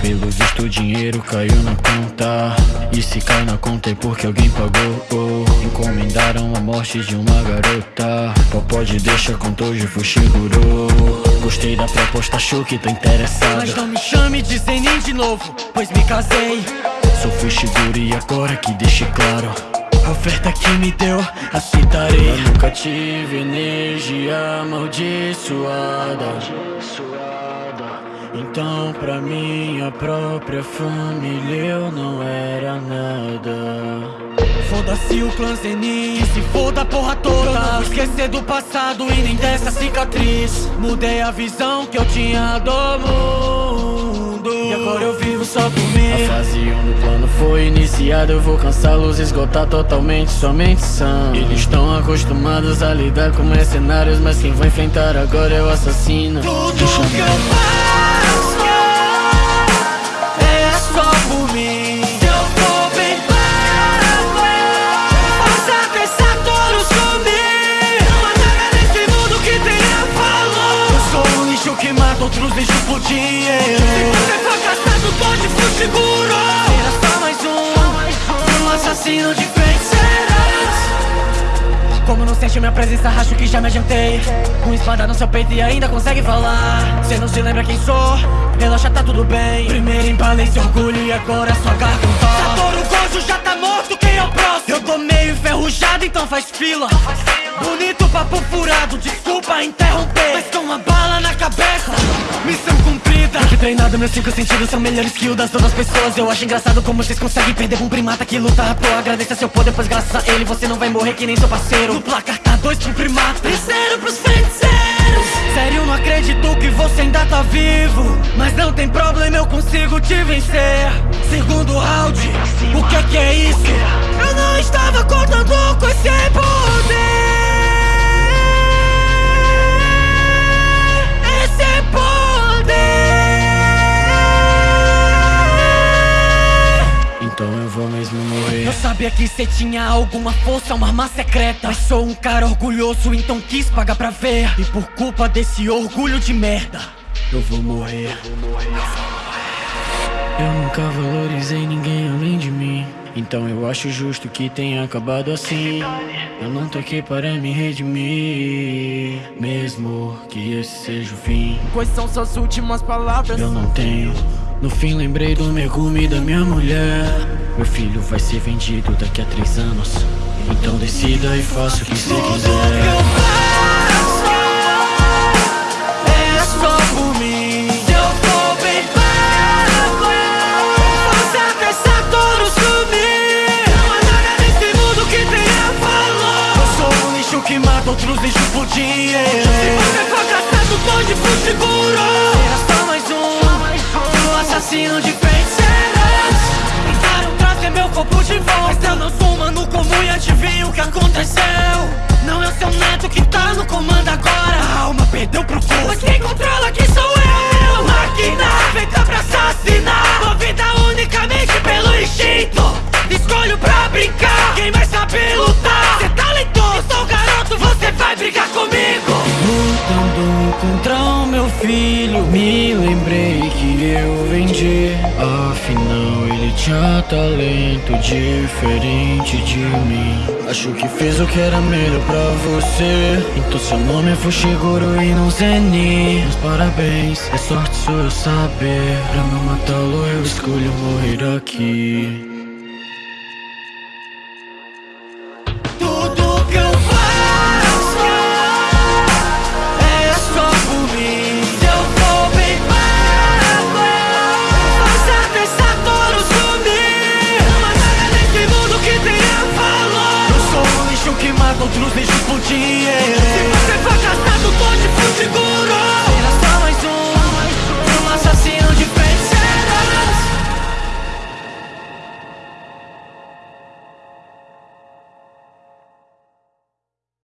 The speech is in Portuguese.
Pelo visto o dinheiro caiu na conta. E se cai na conta é porque alguém pagou. Oh. Encomendaram a morte de uma garota. Popó de deixa com Toji Fushiguro Gostei da proposta, achou que tô interessado. Mas não me chame de Zenin de novo, pois me casei. Sou Fushiguro e agora que deixe claro. A oferta que me deu, aceitarei. Eu nunca tive energia amaldiçoada Então pra minha própria família eu não era nada. Foda-se o clã Zenin, se foda a porra toda. Eu não vou esquecer do passado e nem dessa cicatriz. Mudei a visão que eu tinha do mundo. E agora eu vivo só por mim. A fase 1 do plano foi iniciada. Eu vou cansá-los, esgotar totalmente somente são Eles estão acostumados a lidar com mercenários Mas quem vai enfrentar agora é o assassino. Tudo que eu faço outros lixos por dinheiro Se você fracassado, pode por seguro. Será só mais um, um. Assassino de feiticeiras. Como não sente minha presença, acho que já me adiantei. Com espada no seu peito e ainda consegue falar. Cê não se lembra quem sou? Relaxa, tá tudo bem. Primeiro empalei seu orgulho e agora sua garganta. Satoru Gojo já tá morto, quem é o próximo? Eu tô meio enferrujado, então faz fila. Bonito papo furado, desculpa interromper. Mas com uma bala na cabeça, missão cumprida. Fui treinado, meus cinco sentidos são melhores que o das outras pessoas. Eu acho engraçado como vocês conseguem perder um primata que luta à toa. Agradeça seu poder, pois graças a ele você não vai morrer que nem seu parceiro. No placar tá dois um primata. Zero pros feiticeiros. Sério, não acredito que você ainda tá vivo. Mas não tem problema, eu consigo te vencer. Segundo round, o que é que é isso? Sabia que cê tinha alguma força, uma arma secreta. Mas sou um cara orgulhoso, então quis pagar pra ver. E por culpa desse orgulho de merda Eu vou morrer. Eu nunca valorizei ninguém além de mim. Então eu acho justo que tenha acabado assim. Eu não tô aqui para me redimir Mesmo que esse seja o fim. Quais são suas últimas palavras? Eu não tenho No fim lembrei do e da minha mulher. Meu filho vai ser vendido daqui a três anos. Então decida e faça o que você quiser. É que lixo mata outros lixos por dinheiro Se você for caçado, seguro Será só mais um, assassino de feiticeiras eu vendi Afinal ele tinha talento diferente de mim. Acho que fiz o que era melhor pra você. Então seu nome é Fushiguro e não Zenin Meus parabéns, é sorte sua eu saber. Pra não matá-lo eu escolho morrer aqui continue sem dinheiro.